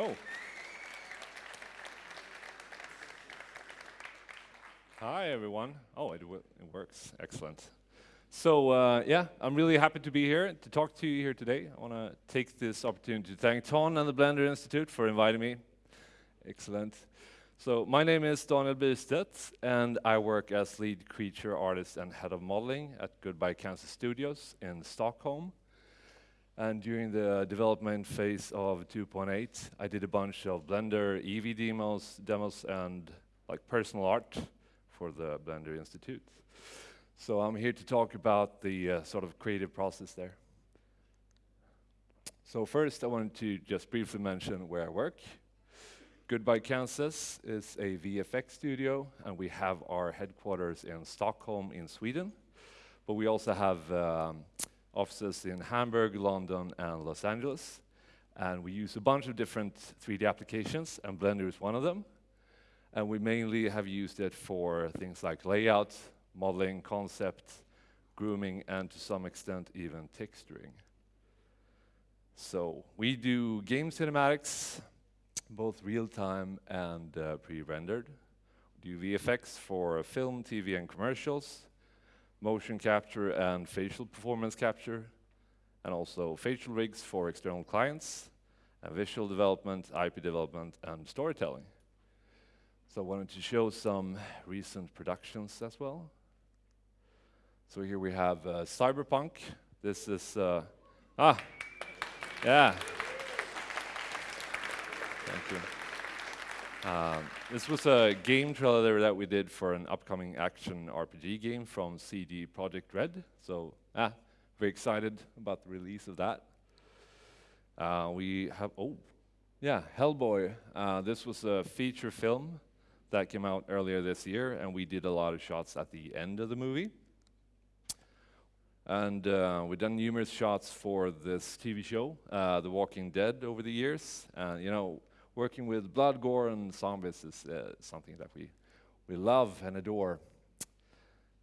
Oh. Hi, everyone. Oh, it, it works. Excellent. So, uh, yeah, I'm really happy to be here to talk to you here today. I want to take this opportunity to thank Ton and the Blender Institute for inviting me. Excellent. So, my name is Daniel Bystedt, and I work as lead creature artist and head of modeling at Goodbye Kansas Studios in Stockholm. And during the development phase of 2.8, I did a bunch of Blender Eevee demos, demos and like personal art for the Blender Institute. So I'm here to talk about the uh, sort of creative process there. So first, I wanted to just briefly mention where I work. Goodbye Kansas is a VFX studio, and we have our headquarters in Stockholm in Sweden. But we also have um, offices in Hamburg, London, and Los Angeles. And we use a bunch of different 3D applications, and Blender is one of them. And we mainly have used it for things like layout, modeling, concept, grooming, and to some extent even texturing. So we do game cinematics, both real-time and uh, pre-rendered. We do VFX for film, TV, and commercials motion capture and facial performance capture, and also facial rigs for external clients, and visual development, IP development, and storytelling. So I wanted to show some recent productions as well. So here we have uh, Cyberpunk. This is, uh, ah, yeah. Thank you. Um, this was a game trailer that we did for an upcoming action RPG game from CD Projekt Red. So, ah, very excited about the release of that. Uh, we have, oh, yeah, Hellboy. Uh, this was a feature film that came out earlier this year, and we did a lot of shots at the end of the movie. And uh, we've done numerous shots for this TV show, uh, The Walking Dead, over the years. And, you know, working with blood, gore, and zombies is uh, something that we, we love and adore.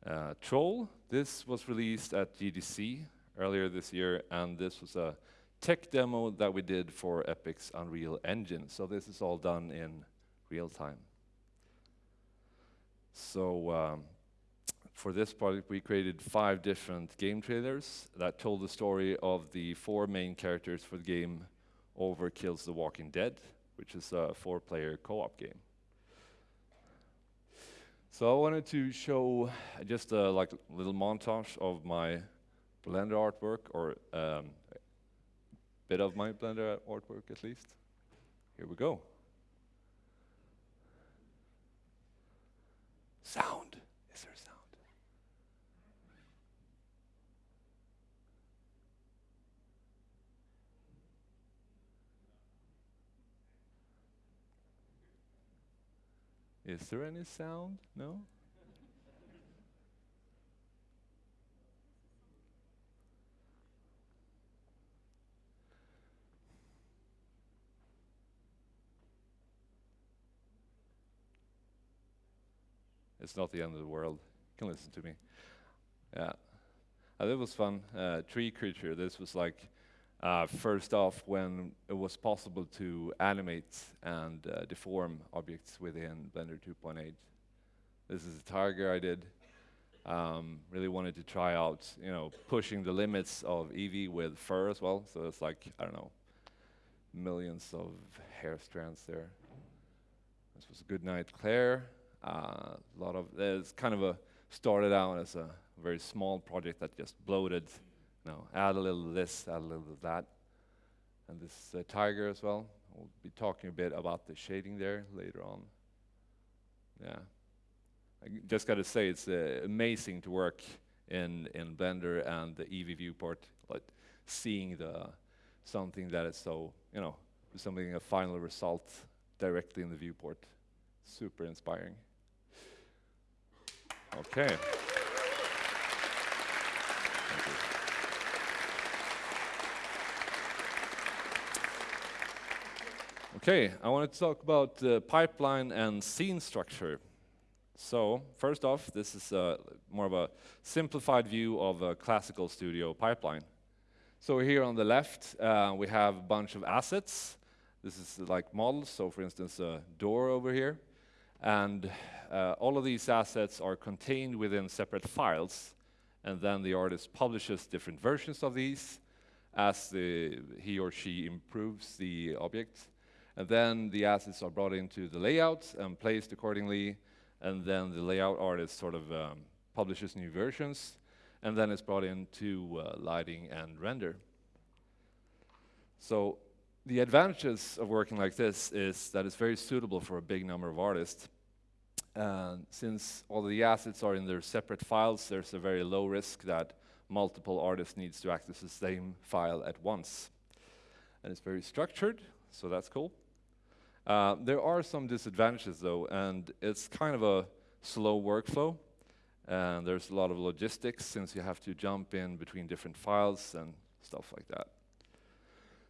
Uh, Troll, this was released at GDC earlier this year, and this was a tech demo that we did for Epic's Unreal Engine. So this is all done in real time. So um, for this project, we created five different game trailers that told the story of the four main characters for the game Overkill's the Walking Dead which is a four-player co-op game. So I wanted to show just a like little montage of my Blender artwork, or um, a bit of my Blender artwork at least. Here we go. Sound. Is there any sound? No? It's not the end of the world. You can listen to me. Yeah. Uh, that was fun. Uh, tree creature. This was like uh, first off, when it was possible to animate and uh, deform objects within Blender 2.8. This is a tiger I did. Um, really wanted to try out, you know, pushing the limits of Eevee with fur as well. So it's like, I don't know, millions of hair strands there. This was a good night, Claire. Uh, a lot of, it's kind of a, started out as a very small project that just bloated now, add a little of this, add a little of that. And this uh, tiger as well. We'll be talking a bit about the shading there later on. Yeah. I just got to say, it's uh, amazing to work in, in Blender and the Eevee viewport, like seeing the something that is so, you know, something, a final result directly in the viewport. Super inspiring. Okay. Okay, I want to talk about uh, pipeline and scene structure. So, first off, this is uh, more of a simplified view of a classical studio pipeline. So here on the left, uh, we have a bunch of assets This is like models, so for instance, a door over here. And uh, all of these assets are contained within separate files, and then the artist publishes different versions of these as the, he or she improves the object. And then the assets are brought into the layout and placed accordingly, and then the layout artist sort of um, publishes new versions, and then it's brought into uh, lighting and render. So the advantages of working like this is that it's very suitable for a big number of artists. And since all the assets are in their separate files, there's a very low risk that multiple artists needs to access the same file at once. And it's very structured, so that's cool. Uh, there are some disadvantages though, and it's kind of a slow workflow. And there's a lot of logistics since you have to jump in between different files and stuff like that.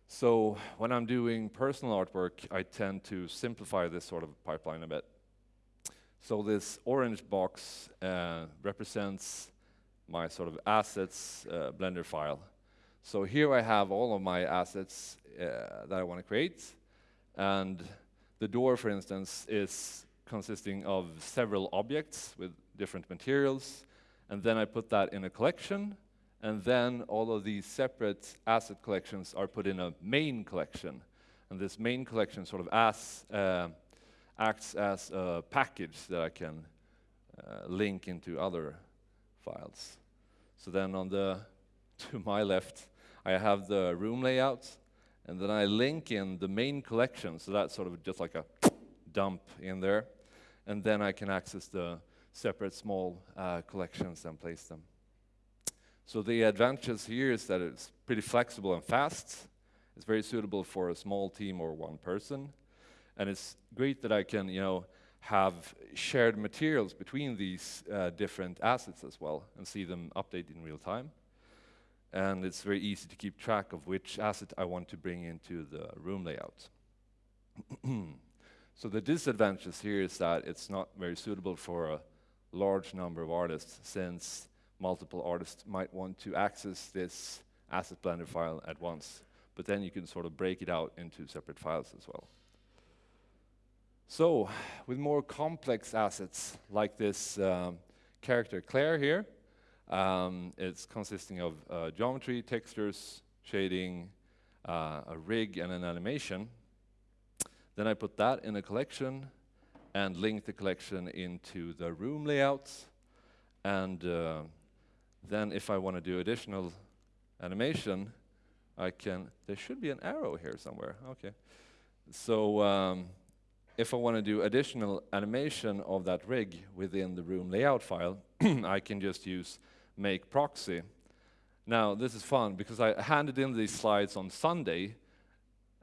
So when I'm doing personal artwork, I tend to simplify this sort of pipeline a bit. So this orange box uh, represents my sort of assets uh, Blender file. So here I have all of my assets uh, that I want to create. And the door, for instance, is consisting of several objects with different materials. And then I put that in a collection. And then all of these separate asset collections are put in a main collection. And this main collection sort of as uh, acts as a package that I can uh, link into other files. So then on the, to my left, I have the room layout, and then I link in the main collection, so that's sort of just like a dump in there. And then I can access the separate small uh, collections and place them. So the advantage here is that it's pretty flexible and fast. It's very suitable for a small team or one person. And it's great that I can, you know, have shared materials between these uh, different assets as well and see them update in real time. And it's very easy to keep track of which asset I want to bring into the room layout. so the disadvantage here is that it's not very suitable for a large number of artists since multiple artists might want to access this asset blender file at once. But then you can sort of break it out into separate files as well. So, with more complex assets like this um, character Claire here, um, it's consisting of uh, geometry, textures, shading, uh, a rig, and an animation. Then I put that in a collection and link the collection into the room layouts. And uh, then if I want to do additional animation, I can, there should be an arrow here somewhere, okay. So um, if I want to do additional animation of that rig within the room layout file, I can just use make proxy. Now, this is fun because I handed in these slides on Sunday,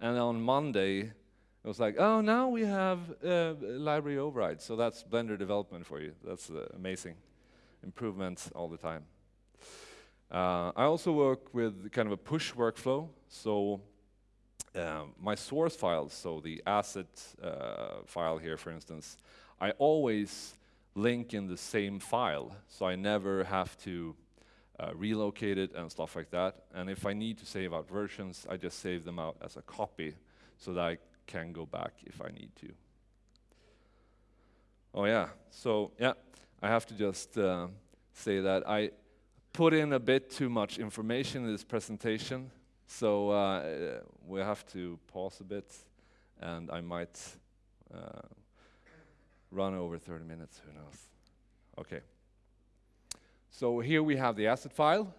and on Monday, it was like, oh, now we have uh, library override. So that's Blender development for you. That's uh, amazing. Improvements all the time. Uh, I also work with kind of a push workflow. So um, my source files, so the asset uh, file here, for instance, I always link in the same file, so I never have to uh, relocate it and stuff like that. And if I need to save out versions, I just save them out as a copy so that I can go back if I need to. Oh yeah, so yeah, I have to just uh, say that I put in a bit too much information in this presentation. So uh, we have to pause a bit, and I might uh, run over 30 minutes, who knows. Okay. So here we have the asset file,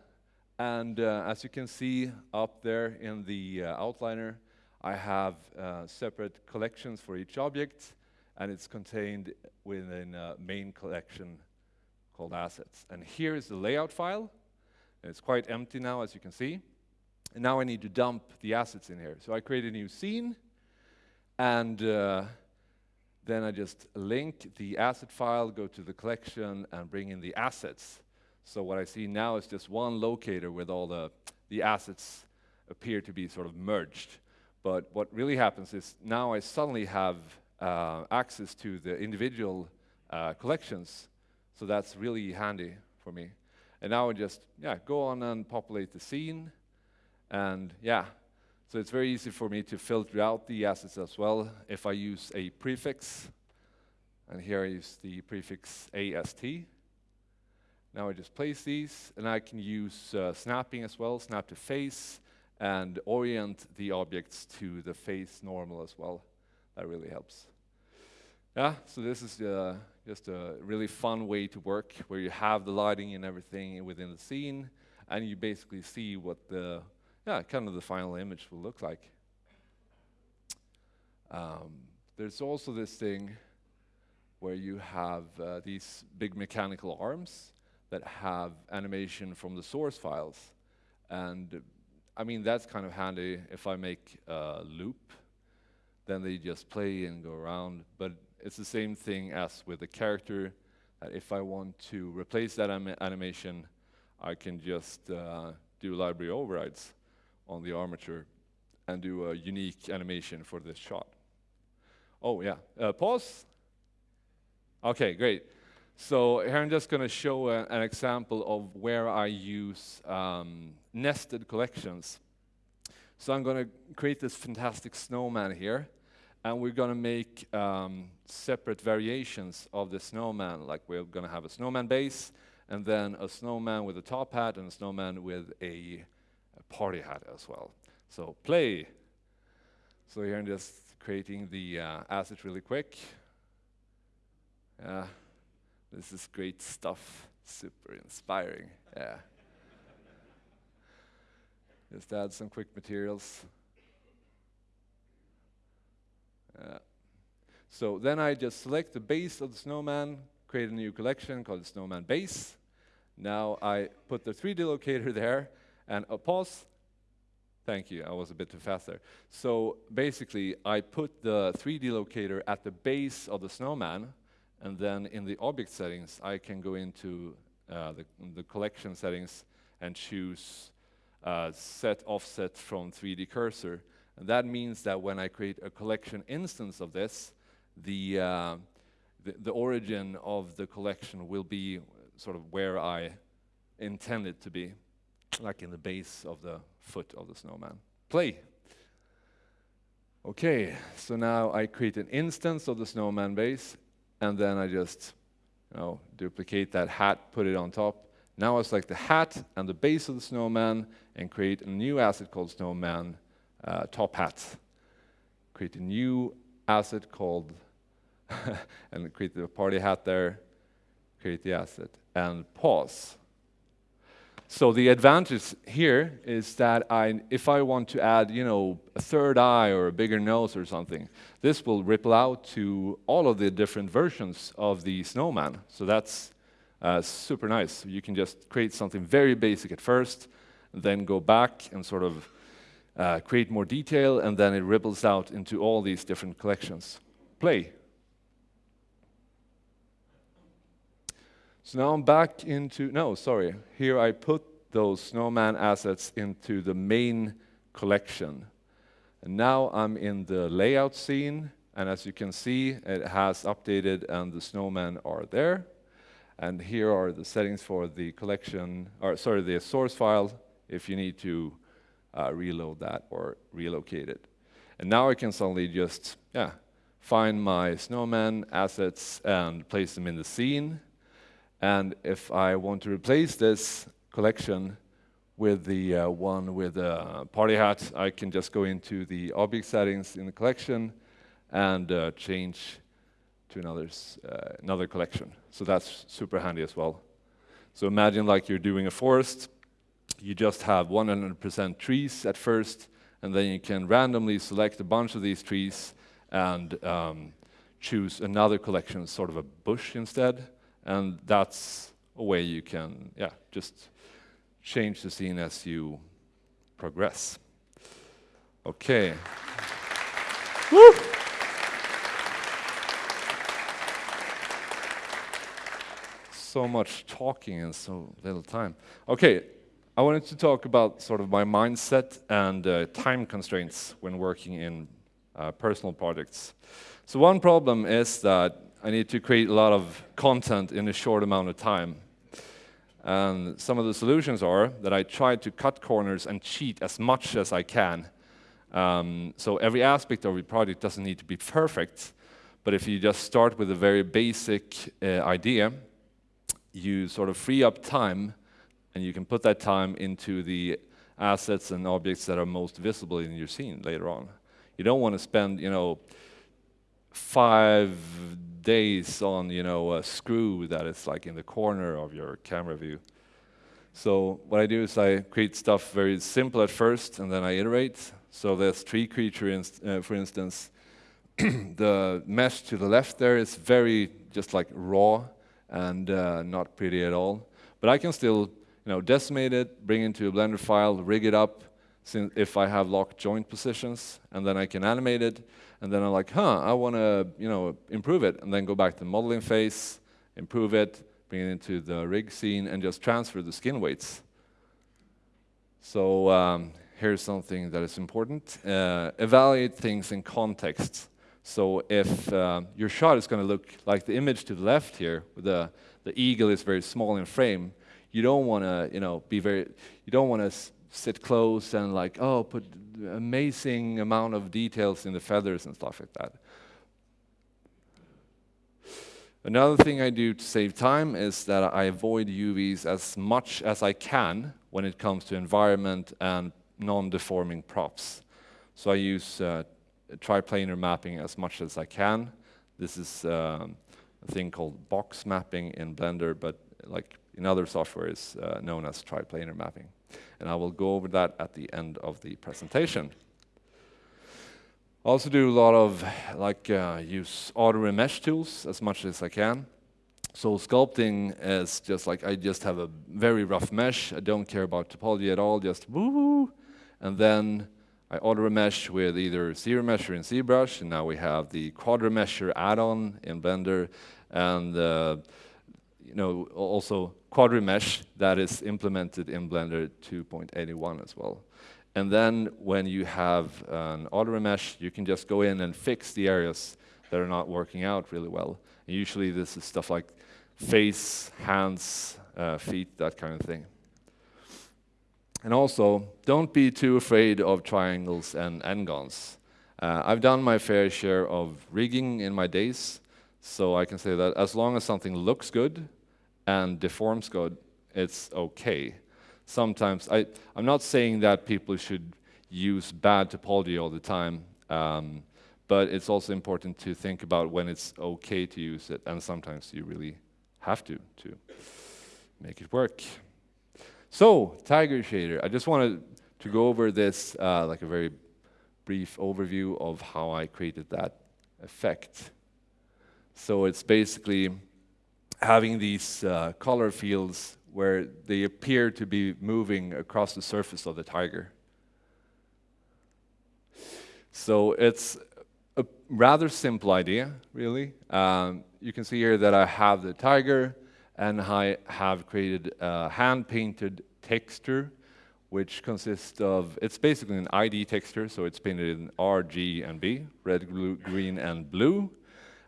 and uh, as you can see up there in the uh, outliner, I have uh, separate collections for each object, and it's contained within a main collection called assets. And here is the layout file. It's quite empty now, as you can see. And now I need to dump the assets in here. So I create a new scene, and uh, then I just link the asset file, go to the collection, and bring in the assets. So what I see now is just one locator with all the, the assets appear to be sort of merged. But what really happens is now I suddenly have uh, access to the individual uh, collections. So that's really handy for me. And now I just yeah, go on and populate the scene, and yeah, So it's very easy for me to filter out the assets as well if I use a prefix. And here I use the prefix AST. Now I just place these, and I can use uh, snapping as well, snap to face, and orient the objects to the face normal as well. That really helps. Yeah, so this is uh, just a really fun way to work, where you have the lighting and everything within the scene, and you basically see what the, yeah, kind of the final image will look like. Um, there's also this thing where you have uh, these big mechanical arms, that have animation from the source files. And I mean, that's kind of handy if I make a loop, then they just play and go around. But it's the same thing as with the character, that if I want to replace that animation, I can just uh, do library overrides on the armature and do a unique animation for this shot. Oh yeah, uh, pause. Okay, great. So here I'm just going to show a, an example of where I use um, nested collections. So I'm going to create this fantastic snowman here, and we're going to make um, separate variations of the snowman. Like we're going to have a snowman base, and then a snowman with a top hat, and a snowman with a party hat as well. So play. So here I'm just creating the uh, asset really quick. Yeah. This is great stuff. Super inspiring. Yeah. Just add some quick materials. Uh, so then I just select the base of the snowman, create a new collection called the snowman base. Now I put the 3D locator there and a pause. Thank you, I was a bit too fast there. So basically, I put the 3D locator at the base of the snowman, and then in the object settings, I can go into uh, the, the, collection settings and choose uh, set offset from 3D cursor. And that means that when I create a collection instance of this, the, uh, the, the, origin of the collection will be sort of where I intend it to be, like in the base of the foot of the snowman. Play. Okay, so now I create an instance of the snowman base and then I just you know, duplicate that hat, put it on top. Now I select the hat and the base of the snowman and create a new asset called snowman uh, top hat. Create a new asset called, and create the party hat there, create the asset, and pause. So the advantage here is that I, if I want to add, you know, a third eye or a bigger nose or something, this will ripple out to all of the different versions of the snowman. So that's uh, super nice. You can just create something very basic at first, then go back and sort of uh, create more detail, and then it ripples out into all these different collections. Play. So now I'm back into, no, sorry. Here I put those snowman assets into the main collection. And now I'm in the layout scene, and as you can see, it has updated and the snowmen are there. And here are the settings for the collection, or sorry, the source file, if you need to uh, reload that or relocate it. And now I can suddenly just, yeah, find my snowman assets and place them in the scene. And if I want to replace this collection with the uh, one with a party hat, I can just go into the object settings in the collection and uh, change to another, uh, another collection. So that's super handy as well. So imagine like you're doing a forest, you just have 100% trees at first, and then you can randomly select a bunch of these trees and um, choose another collection, sort of a bush instead, and that's a way you can, yeah, just change the scene as you progress. Okay. Woo! So much talking in so little time. Okay, I wanted to talk about sort of my mindset and uh, time constraints when working in uh, personal projects. So one problem is that I need to create a lot of content in a short amount of time. And some of the solutions are that I try to cut corners and cheat as much as I can. Um, so every aspect of your project doesn't need to be perfect, but if you just start with a very basic uh, idea, you sort of free up time and you can put that time into the assets and objects that are most visible in your scene later on. You don't want to spend, you know, five days on, you know, a screw that is like in the corner of your camera view. So what I do is I create stuff very simple at first, and then I iterate. So there's tree creature, uh, for instance, the mesh to the left there is very just like raw and uh, not pretty at all. But I can still you know, decimate it, bring it into a Blender file, rig it up if I have locked joint positions, and then I can animate it, and then I'm like, huh, I want to you know, improve it, and then go back to the modeling phase, improve it, bring it into the rig scene, and just transfer the skin weights. So um, here's something that is important. Uh, evaluate things in context. So if uh, your shot is going to look like the image to the left here, the, the eagle is very small in frame, you don't want to, you know, be very, you don't want to sit close and like, oh, put amazing amount of details in the feathers and stuff like that. Another thing I do to save time is that I avoid UVs as much as I can when it comes to environment and non-deforming props. So I use uh, triplanar mapping as much as I can. This is um, a thing called box mapping in Blender, but like in other software is uh, known as triplanar mapping. And I will go over that at the end of the presentation. I also do a lot of like uh, use auto remesh tools as much as I can. So sculpting is just like I just have a very rough mesh. I don't care about topology at all, just woo, and then I auto remesh with either ZRemesher in ZBrush, and now we have the QuadRemesher add-on in Blender, and uh, you know also QuadRemesh that is implemented in Blender 2.81 as well. And then when you have an auto remesh, you can just go in and fix the areas that are not working out really well. And usually this is stuff like face, hands, uh, feet, that kind of thing. And also, don't be too afraid of triangles and n-gons. Uh, I've done my fair share of rigging in my days, so I can say that as long as something looks good and deforms good, it's okay. Sometimes, I, I'm not saying that people should use bad topology all the time, um, but it's also important to think about when it's okay to use it, and sometimes you really have to, to make it work. So, Tiger Shader, I just wanted to go over this uh, like a very brief overview of how I created that effect. So it's basically having these uh, color fields where they appear to be moving across the surface of the tiger. So it's a rather simple idea, really. Um, you can see here that I have the tiger, and I have created a hand-painted texture which consists of, it's basically an ID texture, so it's painted in R, G, and B, red, blue, green, and blue.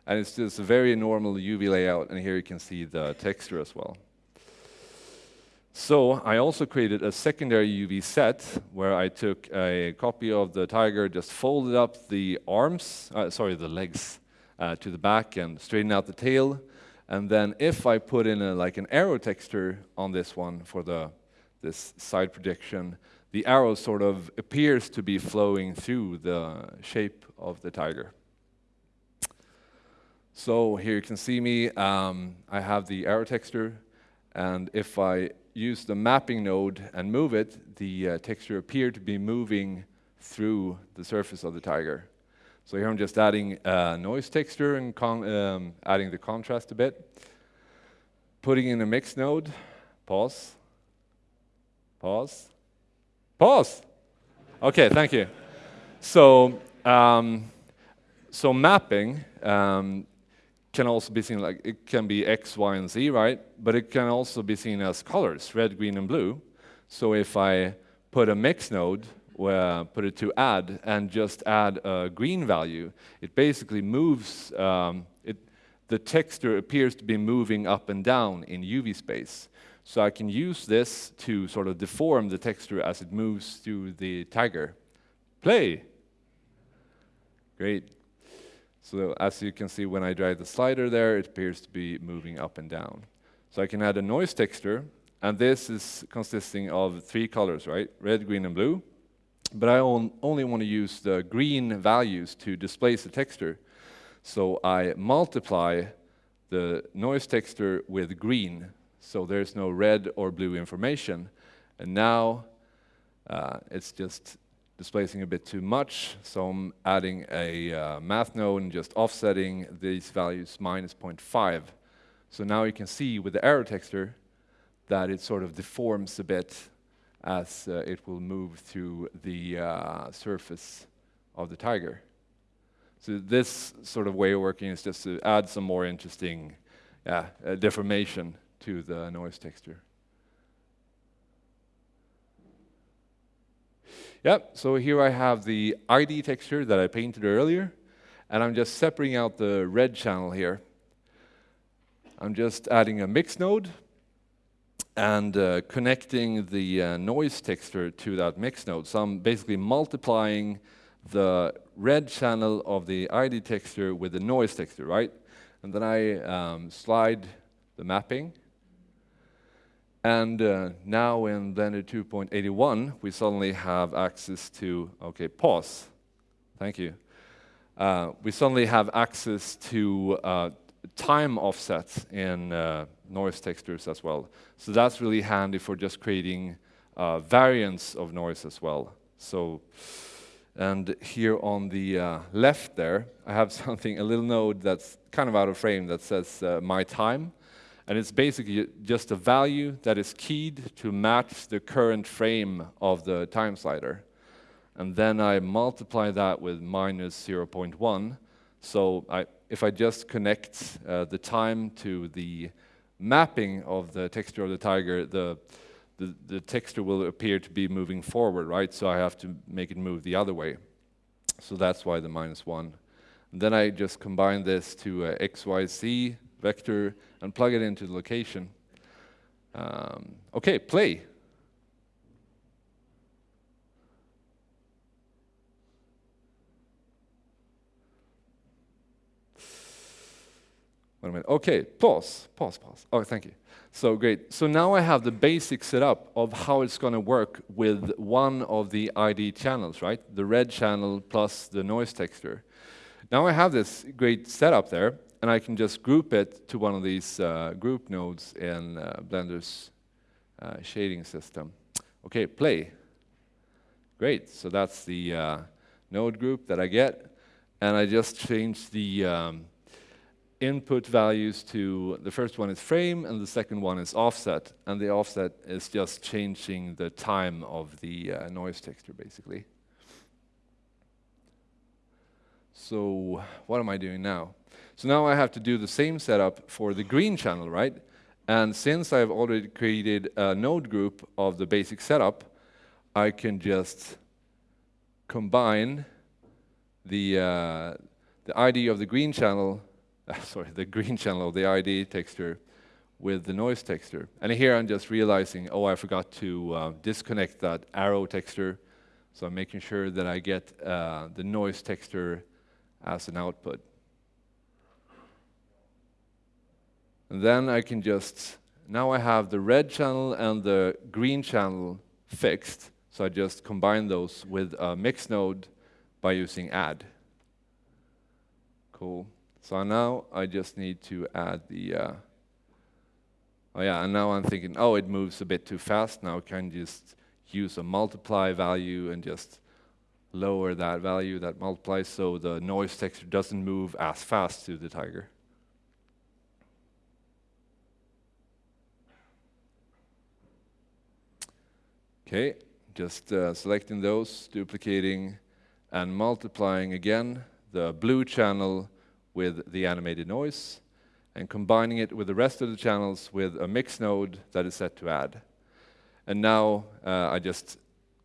And it's just a very normal UV layout, and here you can see the texture as well. So I also created a secondary UV set where I took a copy of the tiger, just folded up the arms, uh, sorry, the legs uh, to the back and straightened out the tail, and then if I put in a, like an arrow texture on this one for the this side projection, the arrow sort of appears to be flowing through the shape of the tiger. So here you can see me, um, I have the arrow texture, and if I use the mapping node and move it, the uh, texture appear to be moving through the surface of the tiger. So here I'm just adding a noise texture and um, adding the contrast a bit. Putting in a mix node, pause, pause, pause. Okay, thank you. So, um, so mapping um, can also be seen like, it can be X, Y, and Z, right? But it can also be seen as colors, red, green, and blue. So if I put a mix node where put it to add and just add a green value, it basically moves, um, it, the texture appears to be moving up and down in UV space. So I can use this to sort of deform the texture as it moves through the tiger. Play! Great. So as you can see, when I drag the slider there, it appears to be moving up and down. So I can add a noise texture, and this is consisting of three colors, right? Red, green, and blue. But I on only want to use the green values to displace the texture. So I multiply the noise texture with green, so there's no red or blue information. And now uh, it's just displacing a bit too much, so I'm adding a uh, math node and just offsetting these values minus 0.5. So now you can see with the arrow texture that it sort of deforms a bit as uh, it will move through the uh, surface of the tiger. So this sort of way of working is just to add some more interesting uh, deformation to the noise texture. Yep, so here I have the ID texture that I painted earlier, and I'm just separating out the red channel here. I'm just adding a mix node and uh, connecting the uh, noise texture to that mix node. So I'm basically multiplying the red channel of the ID texture with the noise texture, right? And then I um, slide the mapping and uh, now in Blender 2.81, we suddenly have access to, okay, pause. Thank you. Uh, we suddenly have access to uh, time offsets in uh, noise textures as well. So that's really handy for just creating uh, variants of noise as well. So, and here on the uh, left there, I have something, a little node that's kind of out of frame that says my time. And it's basically just a value that is keyed to match the current frame of the time slider. And then I multiply that with minus 0.1. So I, if I just connect uh, the time to the mapping of the texture of the tiger, the, the, the, texture will appear to be moving forward, right? So I have to make it move the other way. So that's why the minus 1. And then I just combine this to uh, XYZ vector and plug it into the location. Um, okay, play. Wait a minute. Okay, pause, pause, pause. Oh, thank you. So great. So now I have the basic setup of how it's going to work with one of the ID channels, right? The red channel plus the noise texture. Now I have this great setup there, and I can just group it to one of these uh, group nodes in uh, Blender's uh, shading system. Okay, play. Great, so that's the uh, node group that I get, and I just change the um, input values to, the first one is frame, and the second one is offset, and the offset is just changing the time of the uh, noise texture, basically. So what am I doing now? So now I have to do the same setup for the green channel, right? And since I've already created a node group of the basic setup, I can just combine the, uh, the ID of the green channel, uh, sorry, the green channel of the ID texture with the noise texture. And here I'm just realizing, oh, I forgot to uh, disconnect that arrow texture. So I'm making sure that I get uh, the noise texture as an output. And then I can just, now I have the red channel and the green channel fixed. So I just combine those with a mix node by using add. Cool. So now I just need to add the, uh, oh yeah, and now I'm thinking, oh, it moves a bit too fast. Now I can just use a multiply value and just lower that value that multiplies so the noise texture doesn't move as fast to the tiger. Okay, just uh, selecting those, duplicating and multiplying again the blue channel with the animated noise and combining it with the rest of the channels with a mix node that is set to add. And now uh, I just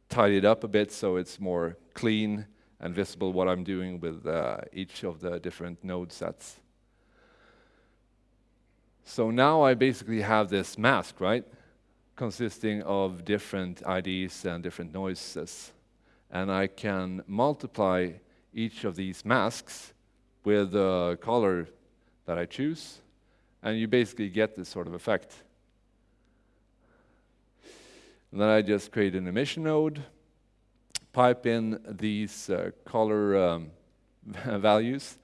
tidy it up a bit so it's more clean and visible what I'm doing with uh, each of the different node sets. So now I basically have this mask, right? consisting of different IDs and different noises. And I can multiply each of these masks with the color that I choose, and you basically get this sort of effect. And then I just create an emission node, pipe in these uh, color um, values,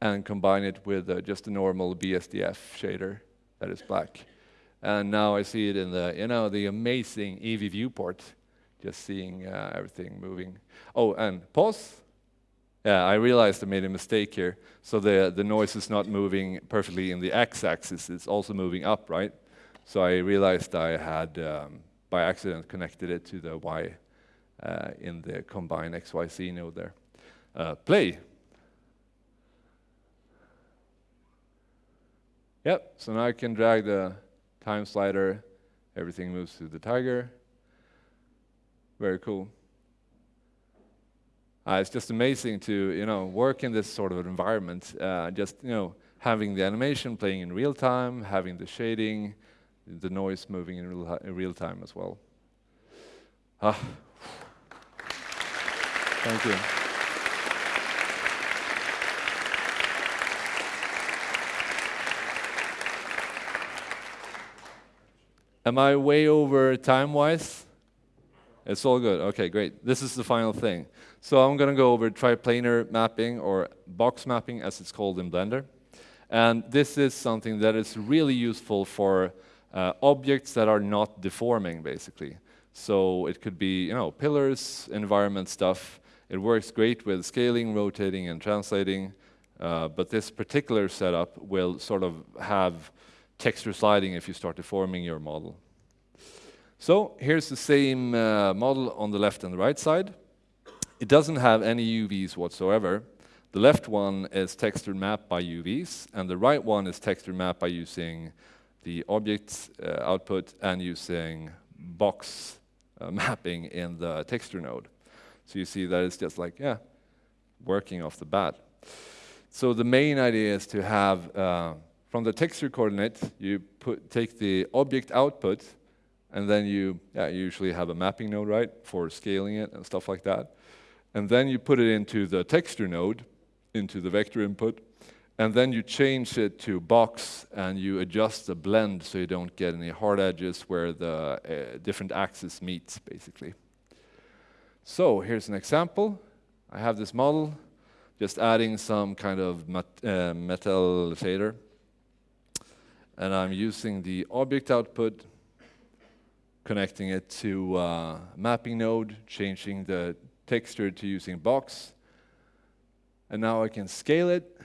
and combine it with uh, just a normal BSDF shader that is black. And now I see it in the, you know, the amazing Eevee viewport, just seeing uh, everything moving. Oh, and pause. Yeah, I realized I made a mistake here. So the, the noise is not moving perfectly in the x-axis, it's also moving up, right? So I realized I had, um, by accident, connected it to the y in the combine XYZ node there. Uh, play. Yep, so now I can drag the time slider, everything moves to the tiger. Very cool. Uh, it's just amazing to you know work in this sort of environment. Uh, just you know having the animation playing in real time, having the shading, the noise moving in real, in real time as well. Ah. Thank you. Am I way over time-wise? It's all good. Okay, great. This is the final thing. So I'm going to go over triplanar mapping or box mapping as it's called in Blender. And this is something that is really useful for uh, objects that are not deforming, basically. So it could be, you know, pillars, environment stuff. It works great with scaling, rotating, and translating. Uh, but this particular setup will sort of have texture sliding if you start deforming your model. So here's the same uh, model on the left and the right side. It doesn't have any UVs whatsoever. The left one is texture mapped by UVs, and the right one is texture mapped by using the object uh, output and using box uh, mapping in the texture node. So you see that it's just like, yeah, working off the bat. So the main idea is to have, uh, from the texture coordinate, you put, take the object output, and then you yeah, usually have a mapping node, right, for scaling it and stuff like that. And then you put it into the texture node, into the vector input, and then you change it to box and you adjust the blend so you don't get any hard edges where the uh, different axes meet, basically. So here's an example. I have this model, just adding some kind of mat uh, metal shader. And I'm using the object output, connecting it to uh, mapping node, changing the texture to using box. And now I can scale it.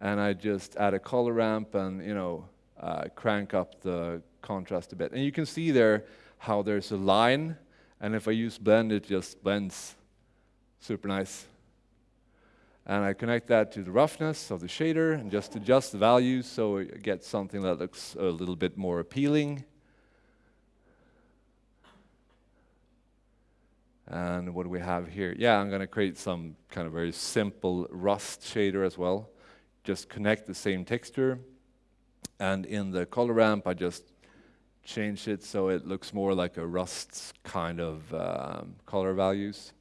And I just add a color ramp and, you know, uh, crank up the contrast a bit. And you can see there how there's a line. And if I use blend, it just blends super nice. And I connect that to the roughness of the shader and just adjust the values so I get something that looks a little bit more appealing. And what do we have here? Yeah, I'm going to create some kind of very simple rust shader as well. Just connect the same texture. And in the color ramp, I just change it so it looks more like a rust kind of um, color values.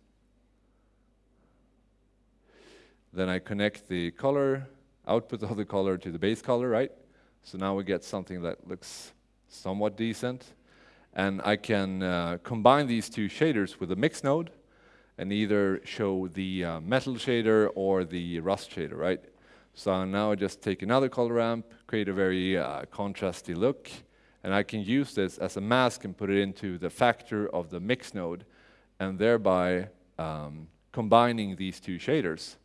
Then I connect the color, output of the color to the base color, right? So now we get something that looks somewhat decent. And I can uh, combine these two shaders with a mix node and either show the uh, metal shader or the rust shader, right? So now I just take another color ramp, create a very uh, contrasty look, and I can use this as a mask and put it into the factor of the mix node, and thereby um, combining these two shaders.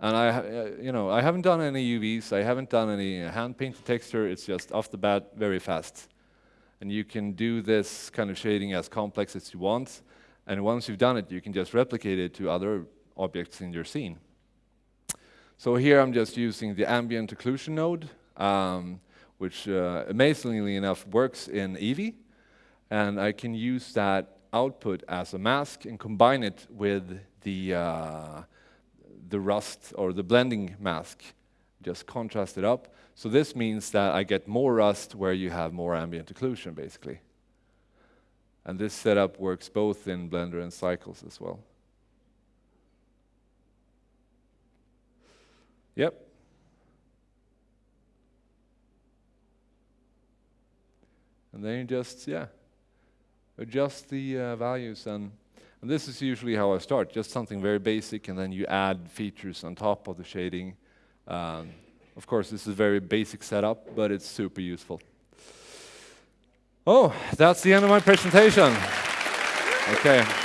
And I, uh, you know, I haven't done any UVs, I haven't done any hand painted texture, it's just off the bat very fast. And you can do this kind of shading as complex as you want, and once you've done it, you can just replicate it to other objects in your scene. So here I'm just using the ambient occlusion node, um, which uh, amazingly enough works in Eevee, and I can use that output as a mask and combine it with the uh, the rust or the blending mask, just contrast it up. So this means that I get more rust where you have more ambient occlusion, basically. And this setup works both in Blender and Cycles as well. Yep. And then you just, yeah, adjust the uh, values. And, and this is usually how I start, just something very basic, and then you add features on top of the shading. Um, of course, this is a very basic setup, but it's super useful. Oh, that's the end of my presentation. Okay.